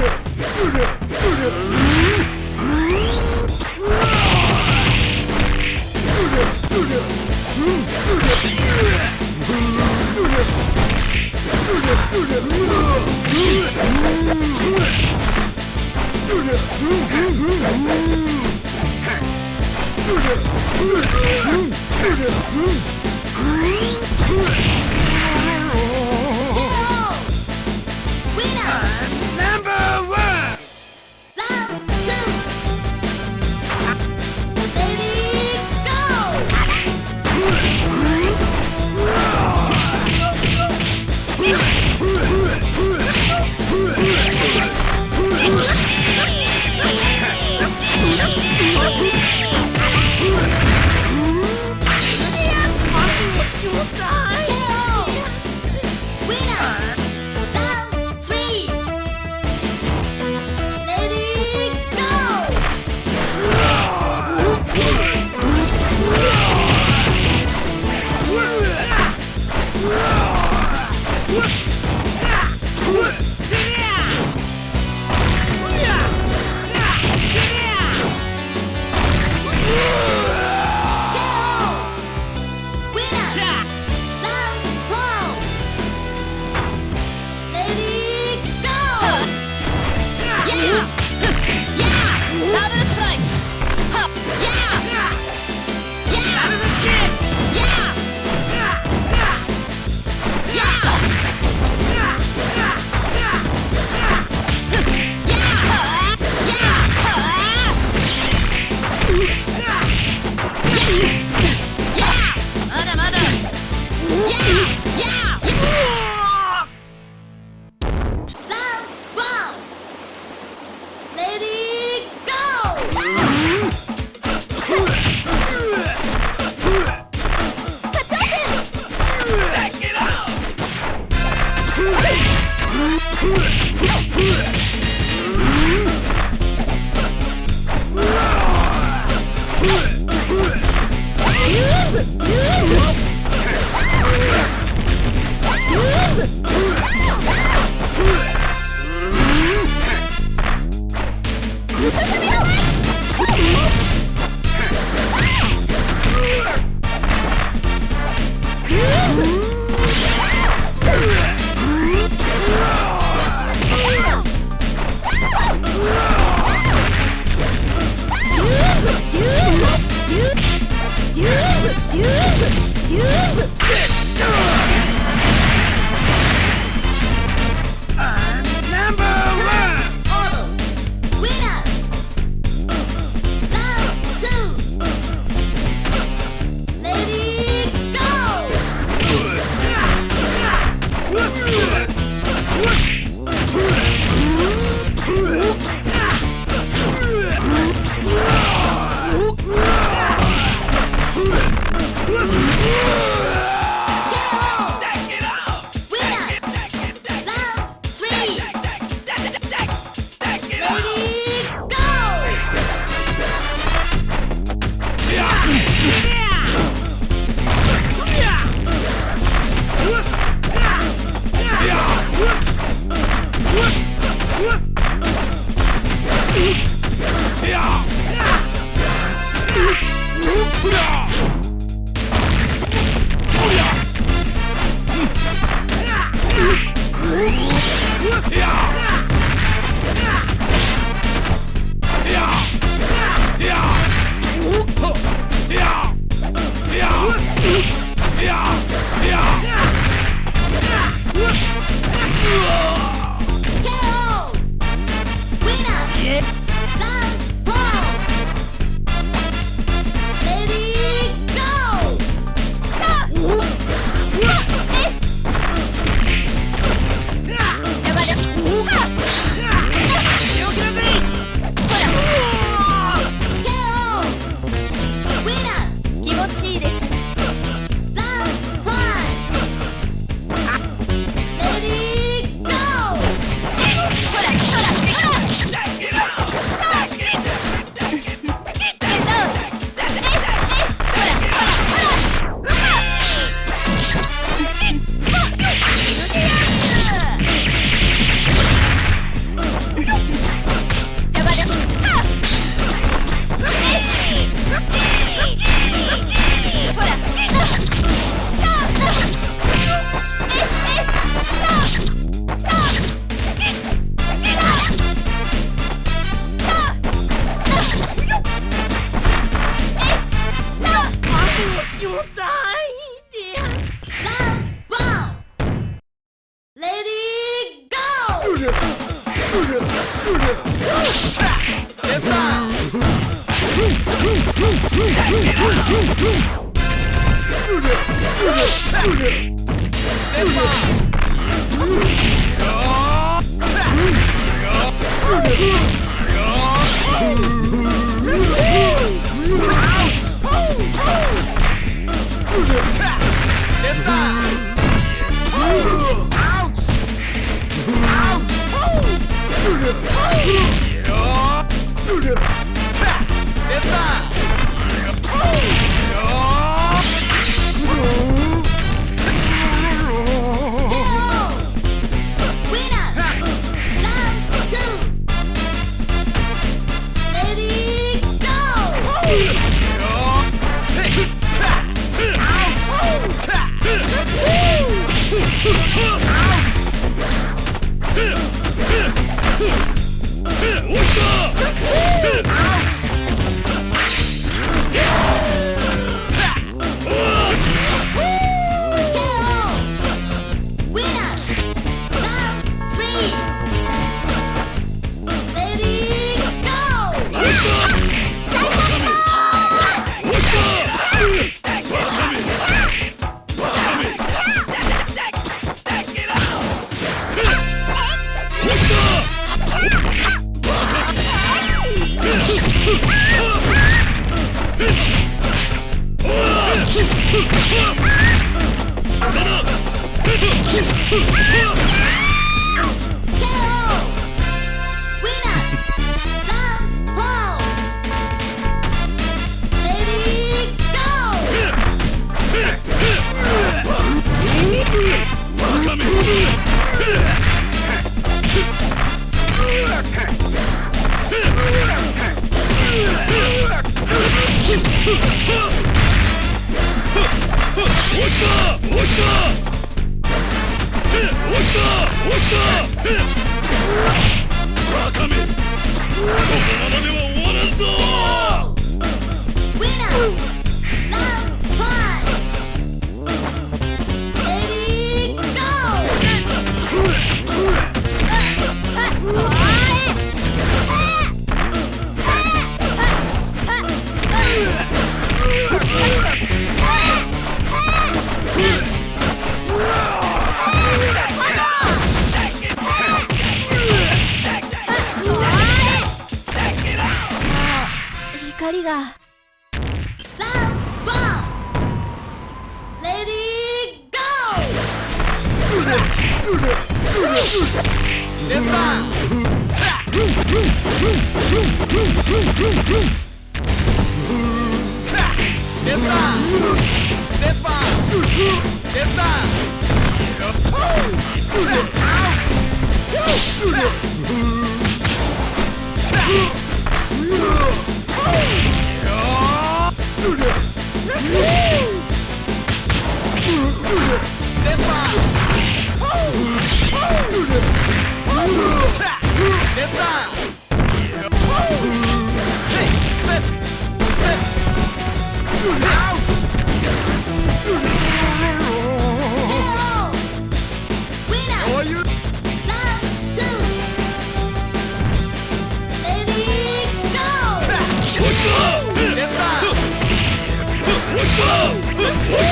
やこのままではかランバーレディーゴーレスバーレスバーレスバーレスバー Ouch! Go. KO.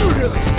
Really?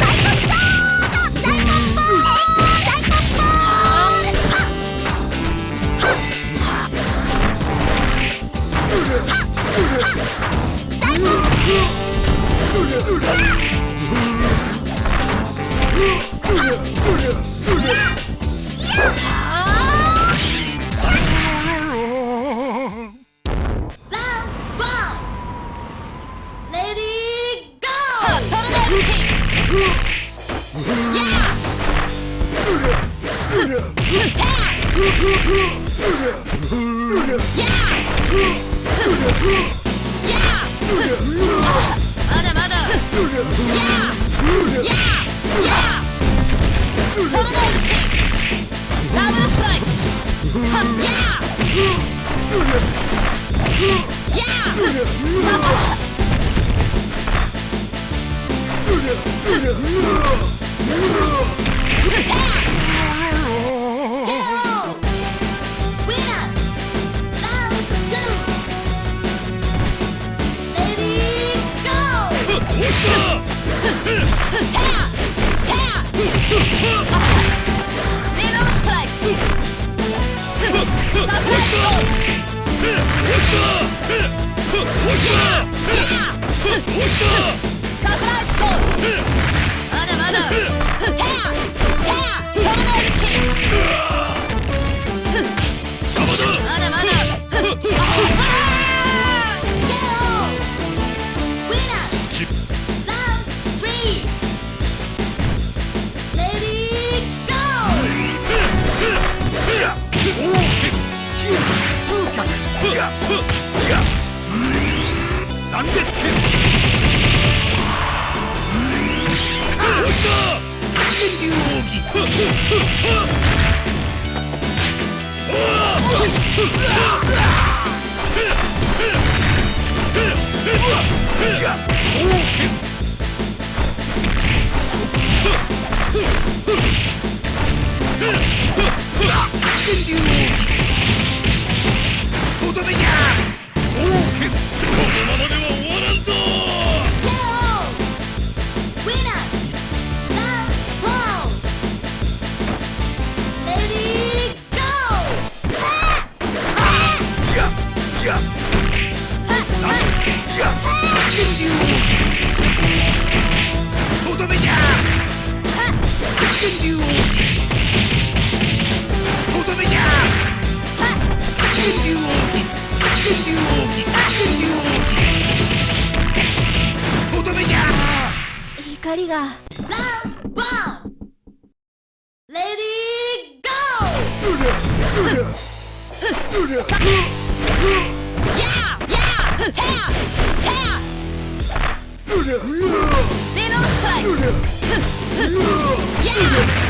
Idiot!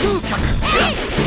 風客。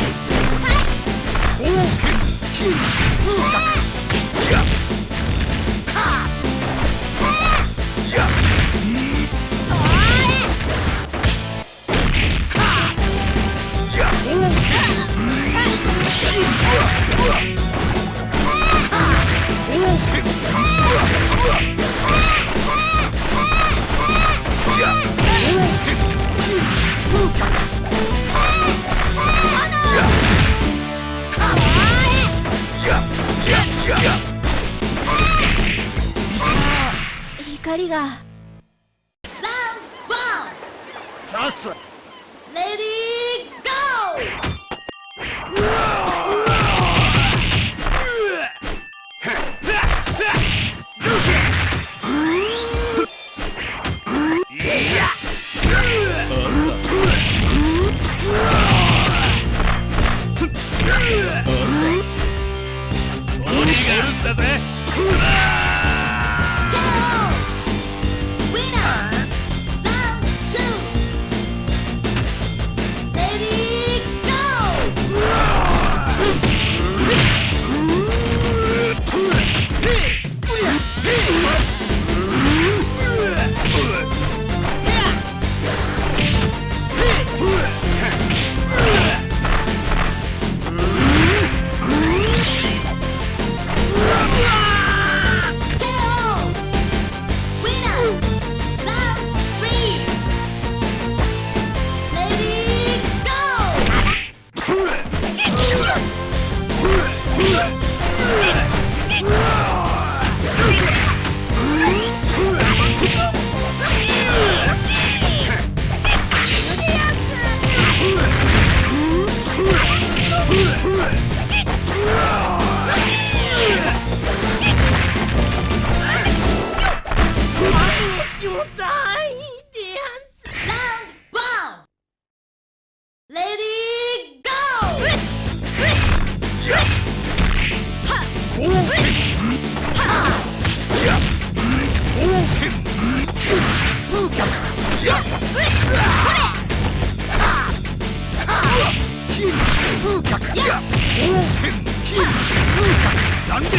断裂剣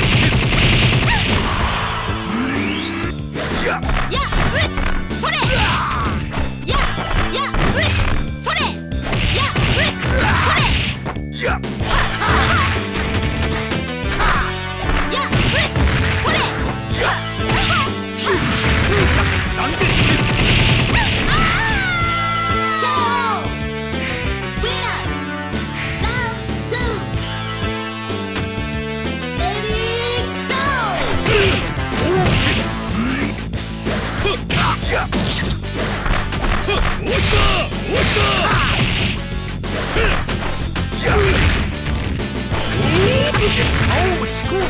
やっ。や撃つ Oh, school!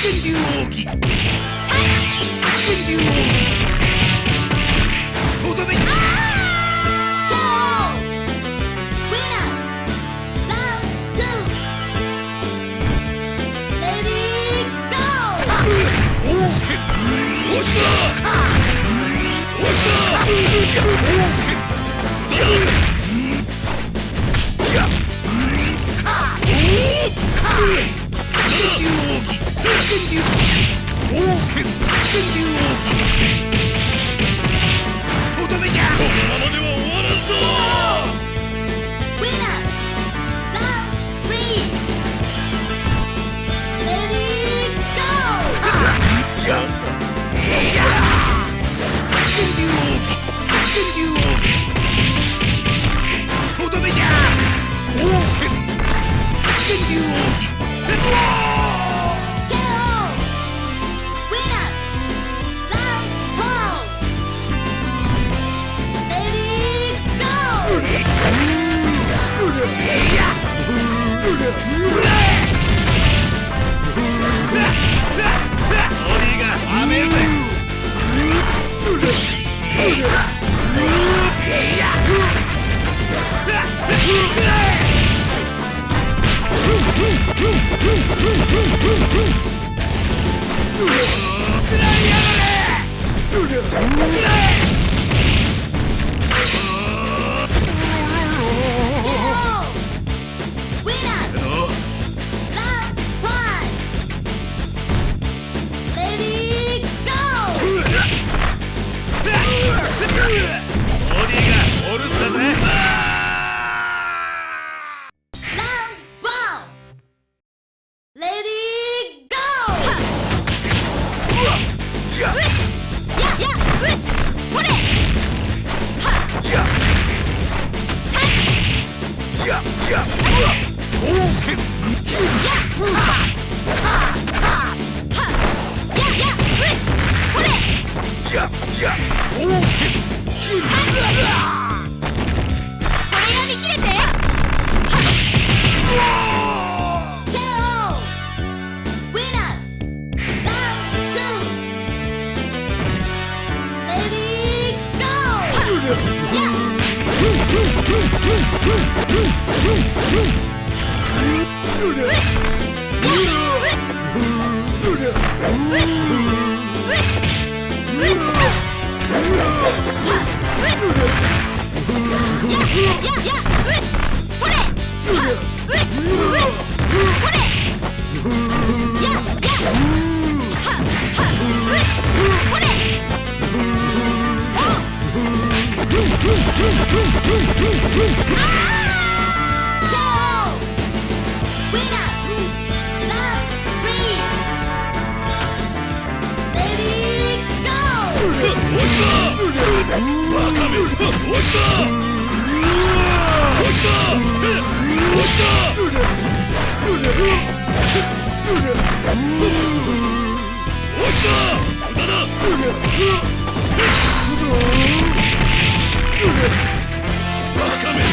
天竜奥義天竜奥義天竜王くらいや切れて Yeah! Yeah. だ